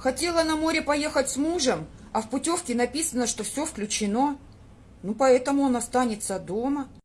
Хотела на море поехать с мужем, а в путевке написано, что все включено. Ну, поэтому он останется дома.